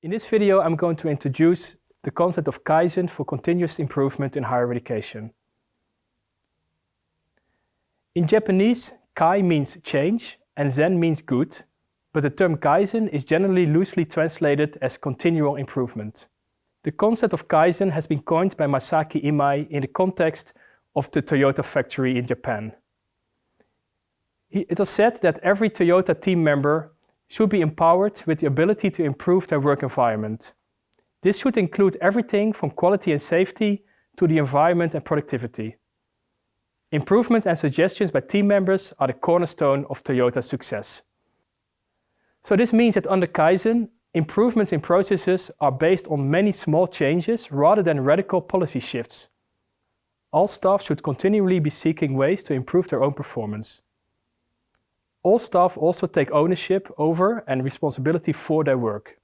In this video, I'm going to introduce the concept of Kaizen for continuous improvement in higher education. In Japanese, Kai means change and Zen means good, but the term Kaizen is generally loosely translated as continual improvement. The concept of Kaizen has been coined by Masaaki Imai in the context of the Toyota factory in Japan. It was said that every Toyota team member should be empowered with the ability to improve their work environment. This should include everything from quality and safety to the environment and productivity. Improvements and suggestions by team members are the cornerstone of Toyota's success. So this means that under Kaizen, improvements in processes are based on many small changes rather than radical policy shifts. All staff should continually be seeking ways to improve their own performance. All staff also take ownership over and responsibility for their work.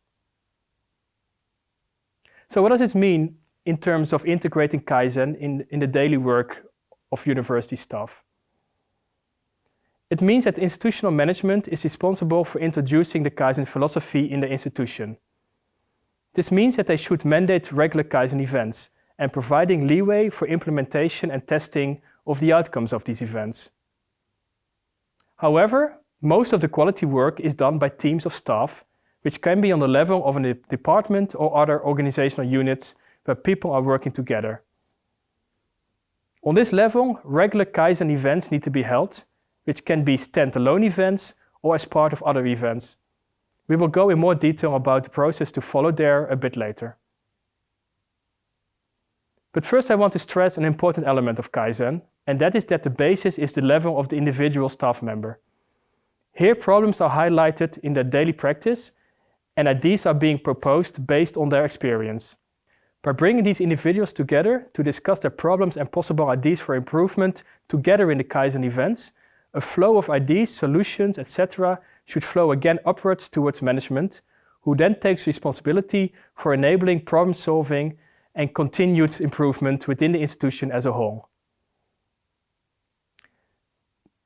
So what does this mean in terms of integrating Kaizen in, in the daily work of university staff? It means that institutional management is responsible for introducing the Kaizen philosophy in the institution. This means that they should mandate regular Kaizen events and providing leeway for implementation and testing of the outcomes of these events. However, most of the quality work is done by teams of staff, which can be on the level of a department or other organizational units where people are working together. On this level, regular Kaizen events need to be held, which can be standalone events or as part of other events. We will go in more detail about the process to follow there a bit later. But first I want to stress an important element of Kaizen, and that is that the basis is the level of the individual staff member. Here problems are highlighted in their daily practice and ideas are being proposed based on their experience. By bringing these individuals together to discuss their problems and possible ideas for improvement together in the Kaizen events, a flow of ideas, solutions, etc. should flow again upwards towards management, who then takes responsibility for enabling problem solving and continued improvement within the institution as a whole.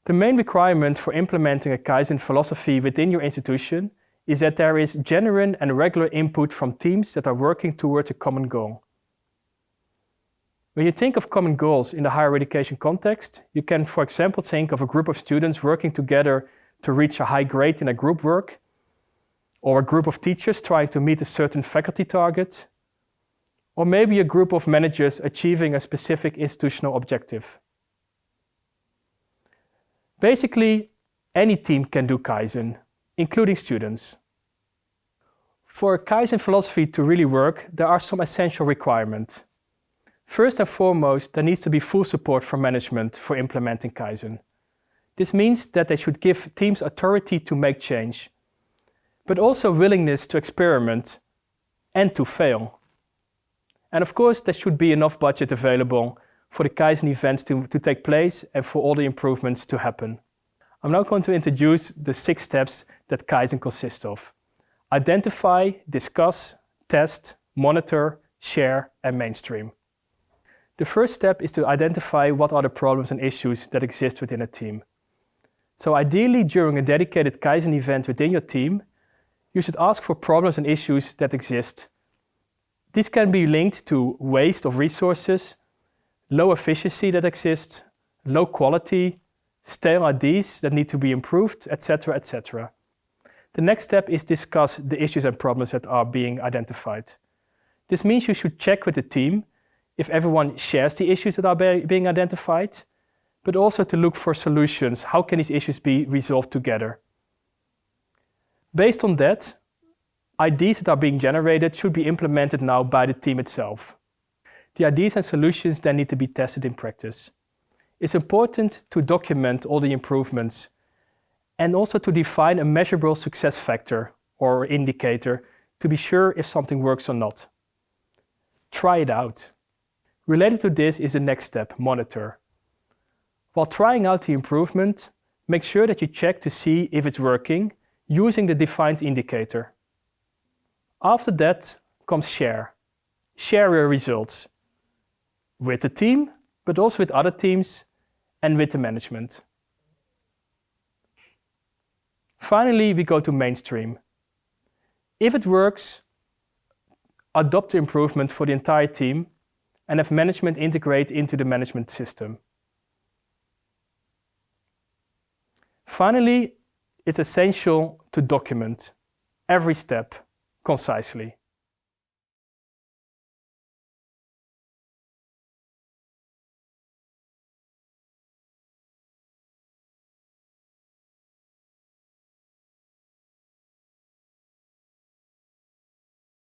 The main requirement for implementing a Kaizen philosophy within your institution is that there is genuine and regular input from teams that are working towards a common goal. When you think of common goals in the higher education context, you can, for example, think of a group of students working together to reach a high grade in a group work, or a group of teachers trying to meet a certain faculty target, or maybe a group of managers achieving a specific institutional objective. Basically, any team can do Kaizen, including students. For Kaizen philosophy to really work, there are some essential requirements. First and foremost, there needs to be full support from management for implementing Kaizen. This means that they should give teams authority to make change, but also willingness to experiment and to fail. And of course, there should be enough budget available for the Kaizen events to, to take place and for all the improvements to happen. I'm now going to introduce the six steps that Kaizen consists of. Identify, discuss, test, monitor, share and mainstream. The first step is to identify what are the problems and issues that exist within a team. So ideally during a dedicated Kaizen event within your team, you should ask for problems and issues that exist this can be linked to waste of resources, low efficiency that exists, low quality, stale ideas that need to be improved, etc., etc. The next step is discuss the issues and problems that are being identified. This means you should check with the team if everyone shares the issues that are being identified, but also to look for solutions. How can these issues be resolved together? Based on that, ideas that are being generated should be implemented now by the team itself. The ideas and solutions then need to be tested in practice. It's important to document all the improvements and also to define a measurable success factor or indicator to be sure if something works or not. Try it out. Related to this is the next step, monitor. While trying out the improvement, make sure that you check to see if it's working using the defined indicator. After that comes share. Share your results with the team, but also with other teams and with the management. Finally, we go to mainstream. If it works, adopt the improvement for the entire team, and have management integrate into the management system. Finally, it's essential to document every step concisely.